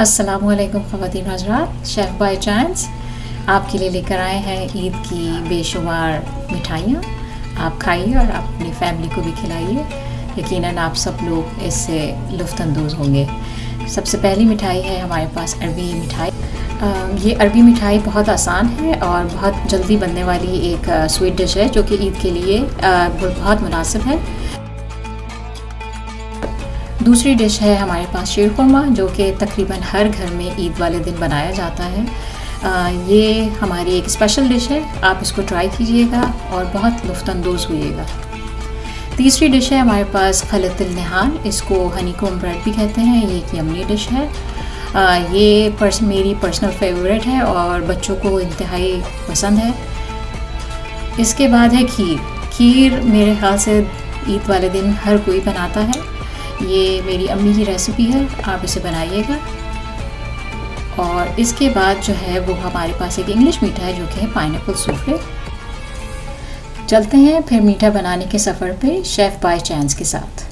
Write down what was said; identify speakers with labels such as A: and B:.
A: असलकुम ख़वान हजरात chef by chance आपके लिए लेकर आए हैं ईद की बेशुमार मिठाइयाँ। आप खाइए और आप अपनी फैमिली को भी खिलाइए। यकीनन आप सब लोग इससे लुफ्तंदोज़ होंगे। सबसे पहली मिठाई है हमारे पास अरबी मिठाई। ये अरबी मिठाई बहुत आसान है और बहुत जल्दी बनने वाली एक स्वीट डिश है, जो कि ईद के लिए बहुत मुनासिब है। दूसरी डिश है हमारे पास शीर खुरमा जो कि तकरीबन हर घर में ईद वाले दिन बनाया जाता है। आ, ये हमारी एक स्पेशल डिश है आप इसको ट्राई कीजिएगा और बहुत लुफ्तंदोज़ हुईगा तीसरी डिश है हमारे पास खलतिल नहान इसको हनी कोम ब्रेड भी कहते हैं ये एक यमनी डिश है। आ, ये पर्स मेरी पर्सनल फेवरेट है और बच्चों को इंतहाई पसंद है। इसके बाद है खीर। खीर मेरे ख्याल से ईद वाले दिन हर कोई बनाता है। ये मेरी अम्मी की रेसिपी है, आप इसे बनाइएगा। और इसके बाद जो है वो हमारे पास एक इंग्लिश मीठा है जो कि है पाइन सूफले चलते हैं फिर मीठा बनाने के सफ़र पे शेफ़ बाय चांस के साथ।